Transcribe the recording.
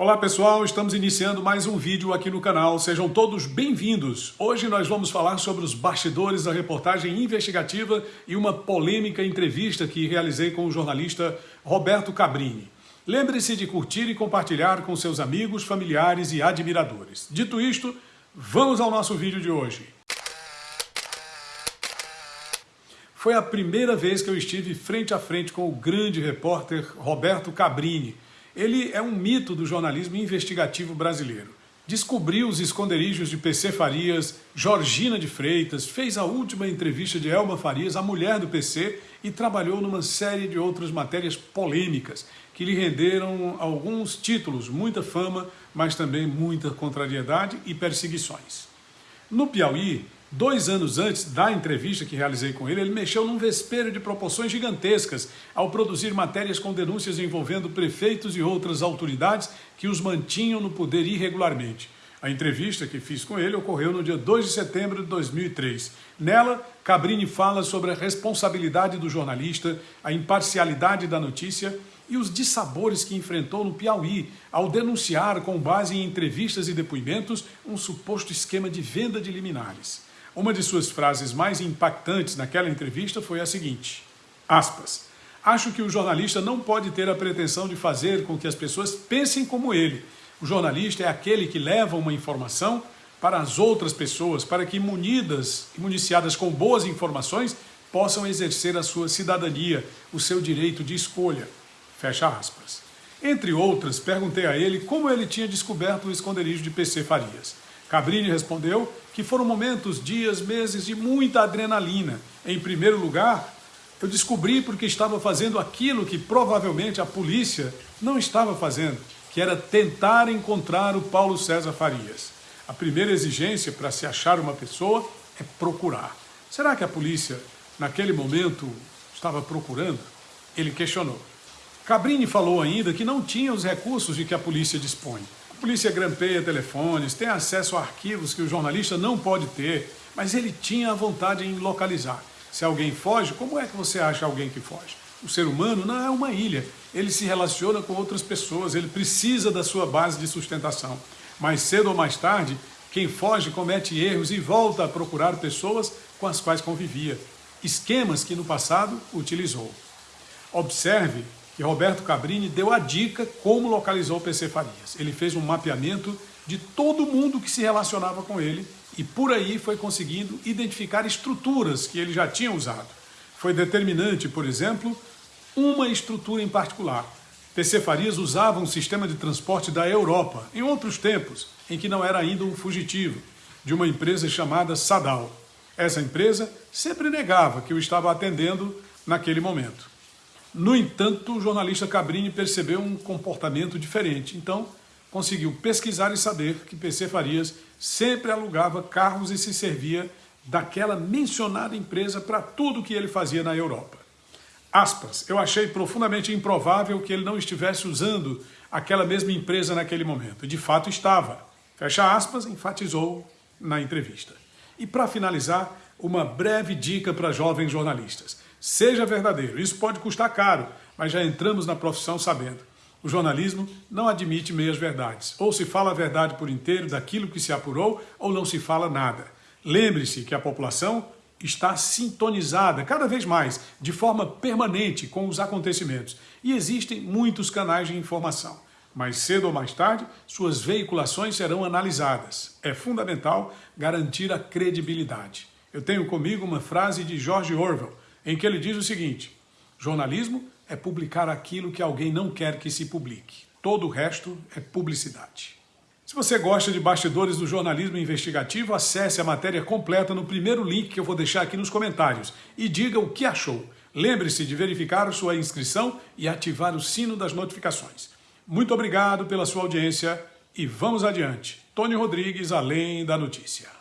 Olá pessoal, estamos iniciando mais um vídeo aqui no canal, sejam todos bem-vindos. Hoje nós vamos falar sobre os bastidores da reportagem investigativa e uma polêmica entrevista que realizei com o jornalista Roberto Cabrini. Lembre-se de curtir e compartilhar com seus amigos, familiares e admiradores. Dito isto, vamos ao nosso vídeo de hoje. Foi a primeira vez que eu estive frente a frente com o grande repórter Roberto Cabrini, ele é um mito do jornalismo investigativo brasileiro. Descobriu os esconderijos de PC Farias, Georgina de Freitas, fez a última entrevista de Elma Farias, a mulher do PC, e trabalhou numa série de outras matérias polêmicas que lhe renderam alguns títulos, muita fama, mas também muita contrariedade e perseguições. No Piauí, Dois anos antes da entrevista que realizei com ele, ele mexeu num vespeiro de proporções gigantescas ao produzir matérias com denúncias envolvendo prefeitos e outras autoridades que os mantinham no poder irregularmente. A entrevista que fiz com ele ocorreu no dia 2 de setembro de 2003. Nela, Cabrini fala sobre a responsabilidade do jornalista, a imparcialidade da notícia e os dissabores que enfrentou no Piauí ao denunciar, com base em entrevistas e depoimentos, um suposto esquema de venda de liminares. Uma de suas frases mais impactantes naquela entrevista foi a seguinte, aspas, Acho que o jornalista não pode ter a pretensão de fazer com que as pessoas pensem como ele. O jornalista é aquele que leva uma informação para as outras pessoas, para que munidas e municiadas com boas informações possam exercer a sua cidadania, o seu direito de escolha. Fecha aspas. Entre outras, perguntei a ele como ele tinha descoberto o esconderijo de PC Farias. Cabrini respondeu que foram momentos, dias, meses de muita adrenalina. Em primeiro lugar, eu descobri porque estava fazendo aquilo que provavelmente a polícia não estava fazendo, que era tentar encontrar o Paulo César Farias. A primeira exigência para se achar uma pessoa é procurar. Será que a polícia, naquele momento, estava procurando? Ele questionou. Cabrini falou ainda que não tinha os recursos de que a polícia dispõe. A polícia grampeia telefones, tem acesso a arquivos que o jornalista não pode ter, mas ele tinha a vontade em localizar. Se alguém foge, como é que você acha alguém que foge? O ser humano não é uma ilha, ele se relaciona com outras pessoas, ele precisa da sua base de sustentação. Mais cedo ou mais tarde, quem foge comete erros e volta a procurar pessoas com as quais convivia, esquemas que no passado utilizou. Observe que Roberto Cabrini deu a dica como localizou o PC Farias. Ele fez um mapeamento de todo mundo que se relacionava com ele e por aí foi conseguindo identificar estruturas que ele já tinha usado. Foi determinante, por exemplo, uma estrutura em particular. PC Farias usava um sistema de transporte da Europa, em outros tempos, em que não era ainda um fugitivo, de uma empresa chamada Sadal. Essa empresa sempre negava que o estava atendendo naquele momento. No entanto, o jornalista Cabrini percebeu um comportamento diferente, então conseguiu pesquisar e saber que PC Farias sempre alugava carros e se servia daquela mencionada empresa para tudo que ele fazia na Europa. Aspas, eu achei profundamente improvável que ele não estivesse usando aquela mesma empresa naquele momento. De fato estava. Fecha aspas, enfatizou na entrevista. E para finalizar, uma breve dica para jovens jornalistas. Seja verdadeiro, isso pode custar caro, mas já entramos na profissão sabendo. O jornalismo não admite meias verdades. Ou se fala a verdade por inteiro daquilo que se apurou, ou não se fala nada. Lembre-se que a população está sintonizada cada vez mais, de forma permanente, com os acontecimentos. E existem muitos canais de informação. Mais cedo ou mais tarde, suas veiculações serão analisadas. É fundamental garantir a credibilidade. Eu tenho comigo uma frase de George Orwell, em que ele diz o seguinte, jornalismo é publicar aquilo que alguém não quer que se publique. Todo o resto é publicidade. Se você gosta de bastidores do jornalismo investigativo, acesse a matéria completa no primeiro link que eu vou deixar aqui nos comentários e diga o que achou. Lembre-se de verificar sua inscrição e ativar o sino das notificações. Muito obrigado pela sua audiência e vamos adiante. Tony Rodrigues, Além da Notícia.